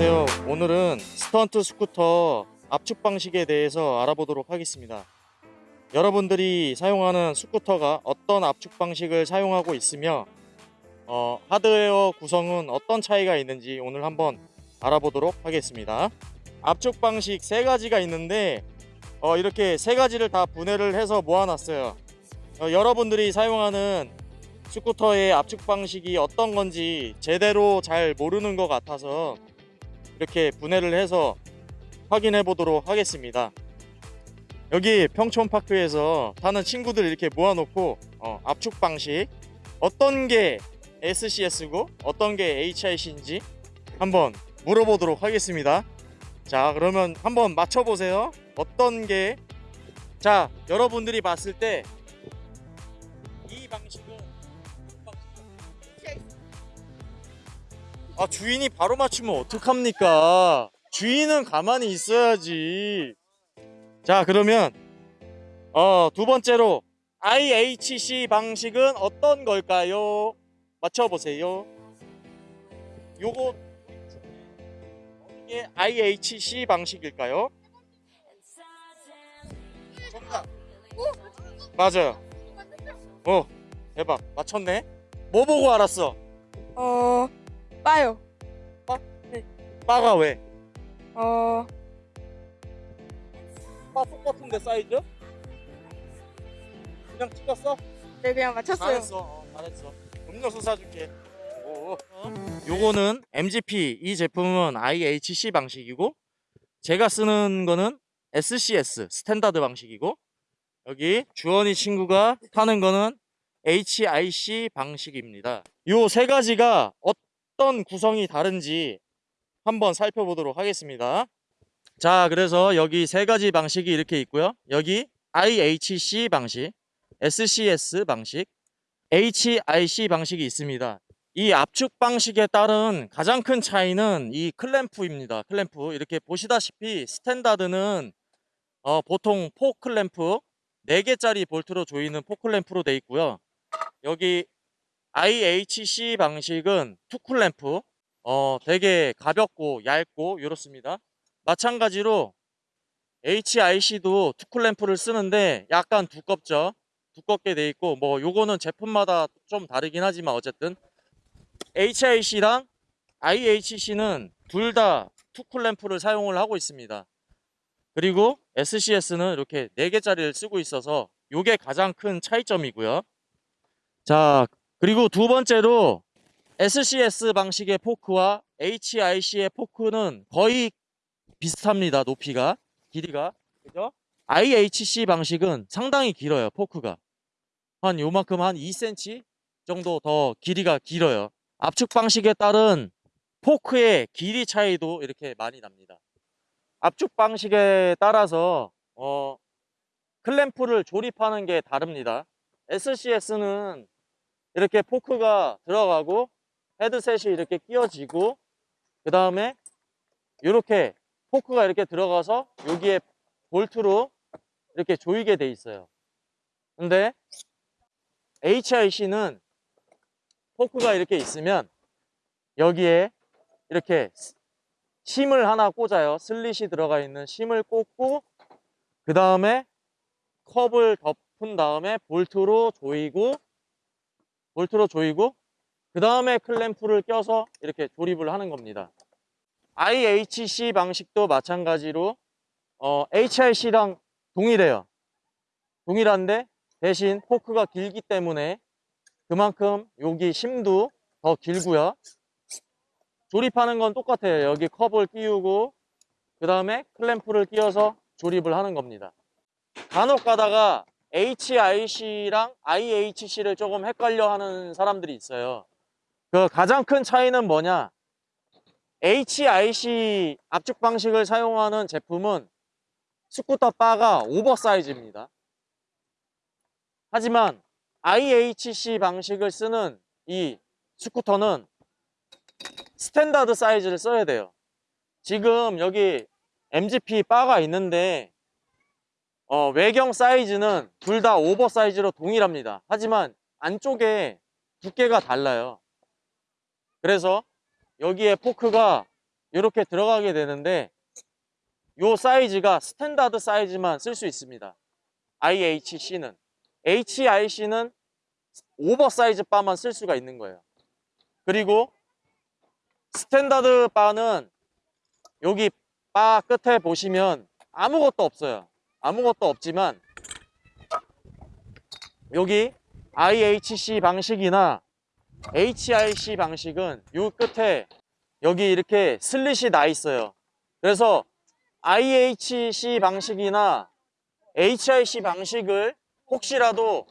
안녕하세요. 오늘은 스턴트 스쿠터 압축 방식에 대해서 알아보도록 하겠습니다. 여러분들이 사용하는 스쿠터가 어떤 압축 방식을 사용하고 있으며 어, 하드웨어 구성은 어떤 차이가 있는지 오늘 한번 알아보도록 하겠습니다. 압축 방식 세 가지가 있는데 어, 이렇게 세 가지를 다 분해를 해서 모아놨어요. 어, 여러분들이 사용하는 스쿠터의 압축 방식이 어떤 건지 제대로 잘 모르는 것 같아서 이렇게 분해를 해서 확인해 보도록 하겠습니다. 여기 평촌파크에서 타는 친구들 이렇게 모아놓고 어, 압축 방식 어떤 게 SCS고 어떤 게 HIC인지 한번 물어보도록 하겠습니다. 자 그러면 한번 맞춰보세요. 어떤 게 자 여러분들이 봤을 때 이 방 아 주인이 바로 맞추면 어떡합니까? 주인은 가만히 있어야지. 자 그러면 어 두 번째로 IHC 방식은 어떤 걸까요? 맞춰보세요. 요거 이게 IHC 방식일까요? 맞아요. 어 대박. 맞췄네. 뭐 보고 알았어? 어, 빠요. 빠가 왜? 어, 빠 똑같은데 사이즈? 그냥 찍었어? 네, 그냥 맞췄어요. 잘했어 어, 잘했어 음료수 사줄게 오. 요거는 MGP 이 제품은 IHC 방식이고 제가 쓰는 거는 SCS standard 방식이고 여기 주원이 친구가 타는 거는 HIC 방식입니다 요 세 가지가 어떤 구성이 다른지 한번 살펴보도록 하겠습니다. 자 그래서 여기 세 가지 방식이 이렇게 있고요. 여기 IHC 방식 SCS 방식 HIC 방식이 있습니다. 이 압축 방식에 따른 가장 큰 차이는 이 클램프입니다. 클램프. 이렇게 보시다시피 standard는 어, 보통 four 클램프 4개짜리 볼트로 조이는 four 클램프로 되어 있고요. 여기 IHC 방식은 two 클램프 어, 되게 가볍고 얇고 이렇습니다. 마찬가지로 HIC도 two 클램프를 쓰는데 약간 두껍죠? 두껍게 돼 있고 뭐 요거는 제품마다 좀 다르긴 하지만 어쨌든 HIC랑 IHC는 둘 다 two 클램프를 사용을 하고 있습니다. 그리고 SCS는 이렇게 4개짜리를 쓰고 있어서 요게 가장 큰 차이점이고요. 자 그리고 두 번째로 SCS 방식의 포크와 HIC의 포크는 거의 비슷합니다. 높이가 길이가 그죠? IHC 방식은 상당히 길어요. 포크가 한 요만큼 한 2cm 정도 더 길이가 길어요. 압축 방식에 따른 포크의 길이 차이도 이렇게 많이 납니다. 압축 방식에 따라서 어, 클램프를 조립하는 게 다릅니다. SCS는 이렇게 포크가 들어가고 헤드셋이 이렇게 끼워지고 그 다음에 이렇게 포크가 이렇게 들어가서 여기에 볼트로 이렇게 조이게 돼 있어요. 근데 HIC는 포크가 이렇게 있으면 여기에 이렇게 심을 하나 꽂아요. 슬릿이 들어가 있는 심을 꽂고 그 다음에 컵을 덮은 다음에 볼트로 조이고 볼트로 조이고 그 다음에 클램프를 껴서 이렇게 조립을 하는 겁니다. IHC 방식도 마찬가지로 어, HIC랑 동일해요. 동일한데 대신 포크가 길기 때문에 그만큼 여기 심도 더 길고요. 조립하는 건 똑같아요. 여기 컵을 끼우고 그 다음에 클램프를 끼워서 조립을 하는 겁니다. 간혹 가다가 HIC랑 IHC를 조금 헷갈려 하는 사람들이 있어요. 그 가장 큰 차이는 뭐냐? HIC 압축 방식을 사용하는 제품은 스쿠터 바가 oversize입니다. 하지만 IHC 방식을 쓰는 이 스쿠터는 standard 사이즈를 써야 돼요. 지금 여기 MGP 바가 있는데 어, 외경 사이즈는 둘 다 oversize로 동일합니다 하지만 안쪽에 두께가 달라요 그래서 여기에 포크가 이렇게 들어가게 되는데 요 사이즈가 standard 사이즈만 쓸 수 있습니다. IHC는 HIC는 oversize 바만 쓸 수가 있는 거예요. 그리고 standard 바는 여기 바 끝에 보시면 아무것도 없어요. 아무것도 없지만 여기 IHC 방식이나 HIC 방식은 요 끝에 여기 이렇게 슬릿이 나 있어요. 그래서 IHC 방식이나 HIC 방식을 혹시라도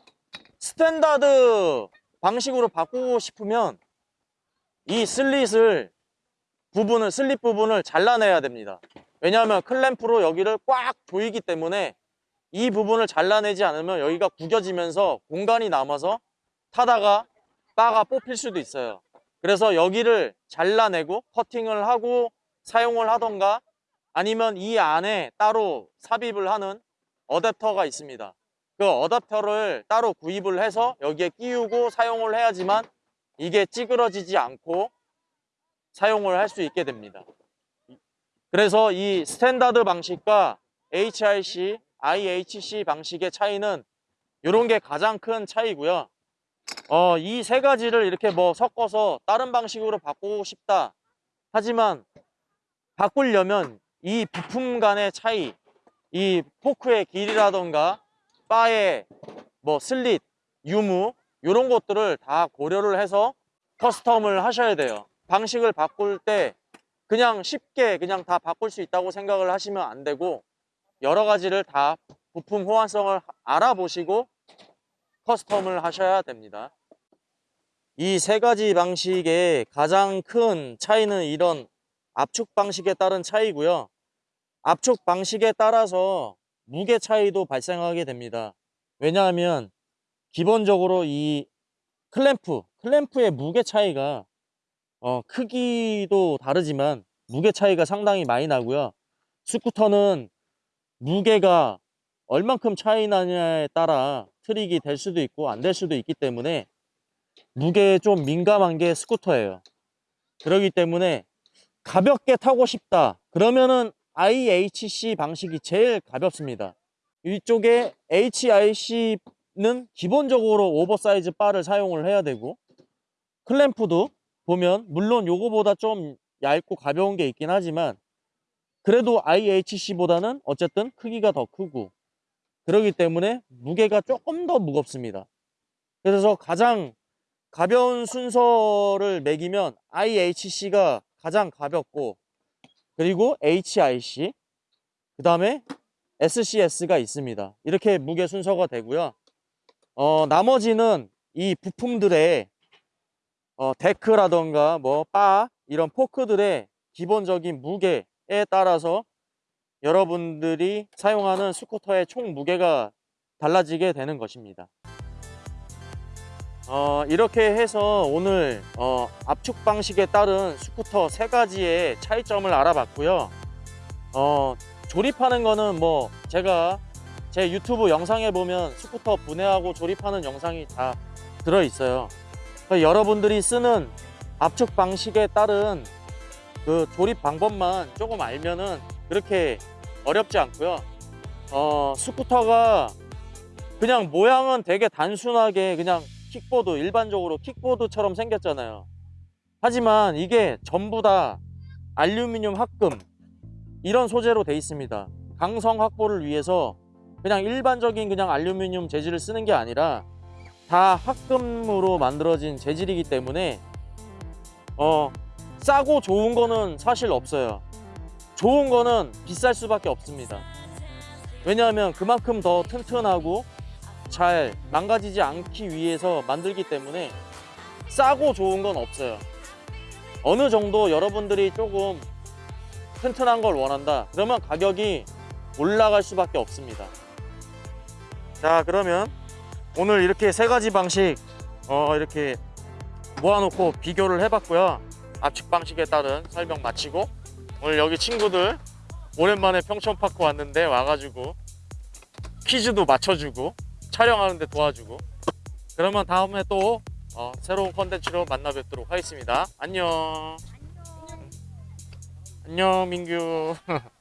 스탠다드 방식으로 바꾸고 싶으면 이 슬릿을 부분을 슬릿 부분을 잘라내야 됩니다. 왜냐하면 클램프로 여기를 꽉 조이기 때문에 이 부분을 잘라내지 않으면 여기가 구겨지면서 공간이 남아서 타다가 바가 뽑힐 수도 있어요. 그래서 여기를 잘라내고 커팅을 하고 사용을 하던가 아니면 이 안에 따로 삽입을 하는 어댑터가 있습니다. 그 어댑터를 따로 구입을 해서 여기에 끼우고 사용을 해야지만 이게 찌그러지지 않고 사용을 할 수 있게 됩니다. 그래서 이 스탠다드 방식과 HIC, IHC 방식의 차이는 이런 게 가장 큰 차이고요. 어, 이 세 가지를 이렇게 뭐 섞어서 다른 방식으로 바꾸고 싶다. 하지만 바꾸려면 이 부품 간의 차이, 이 포크의 길이라던가 바의 뭐 슬릿, 유무 이런 것들을 다 고려를 해서 커스텀을 하셔야 돼요. 방식을 바꿀 때 그냥 쉽게 그냥 다 바꿀 수 있다고 생각을 하시면 안 되고 여러 가지를 다 부품 호환성을 알아보시고 커스텀을 하셔야 됩니다. 이 세 가지 방식의 가장 큰 차이는 이런 압축 방식에 따른 차이고요. 압축 방식에 따라서 무게 차이도 발생하게 됩니다. 왜냐하면 기본적으로 이 클램프, 클램프의 무게 차이가 어, 크기도 다르지만 무게 차이가 상당히 많이 나고요. 스쿠터는 무게가 얼만큼 차이 나냐에 따라 트릭이 될 수도 있고 안 될 수도 있기 때문에 무게에 좀 민감한 게 스쿠터예요. 그렇기 때문에 가볍게 타고 싶다. 그러면은 IHC 방식이 제일 가볍습니다. 이쪽에 HIC는 기본적으로 오버사이즈 바를 사용을 해야 되고 클램프도 보면 물론 요거보다 좀 얇고 가벼운 게 있긴 하지만 그래도 IHC보다는 어쨌든 크기가 더 크고 그러기 때문에 무게가 조금 더 무겁습니다. 그래서 가장 가벼운 순서를 매기면 IHC가 가장 가볍고 그리고 HIC 그 다음에 SCS가 있습니다. 이렇게 무게 순서가 되고요. 어, 나머지는 이 부품들의 어, 데크라던가 뭐 바 이런 포크들의 기본적인 무게에 따라서 여러분들이 사용하는 스쿠터의 총 무게가 달라지게 되는 것입니다. 어, 이렇게 해서 오늘 어, 압축 방식에 따른 스쿠터 세 가지의 차이점을 알아봤고요. 어, 조립하는 거는 뭐 제가 제 유튜브 영상에 보면 스쿠터 분해하고 조립하는 영상이 다 들어 있어요. 그러니까 여러분들이 쓰는 압축 방식에 따른 그 조립 방법만 조금 알면은 그렇게 어렵지 않고요. 어, 스쿠터가 그냥 모양은 되게 단순하게 그냥 킥보드 일반적으로 킥보드처럼 생겼잖아요. 하지만 이게 전부 다 알루미늄 합금 이런 소재로 돼 있습니다. 강성 확보를 위해서 그냥 일반적인 그냥 알루미늄 재질을 쓰는 게 아니라 다 합금으로 만들어진 재질이기 때문에 어 싸고 좋은 거는 사실 없어요. 좋은 거는 비쌀 수밖에 없습니다. 왜냐하면 그만큼 더 튼튼하고 잘 망가지지 않기 위해서 만들기 때문에 싸고 좋은 건 없어요. 어느 정도 여러분들이 조금 튼튼한 걸 원한다. 그러면 가격이 올라갈 수밖에 없습니다. 자, 그러면 오늘 이렇게 세 가지 방식 어, 이렇게 모아놓고 비교를 해봤고요. 압축 방식에 따른 설명 마치고 오늘 여기 친구들 오랜만에 평촌파크 왔는데 와가지고 퀴즈도 맞춰주고 촬영하는데 도와주고 그러면 다음에 또 어, 새로운 컨텐츠로 만나 뵙도록 하겠습니다. 안녕. 안녕 민규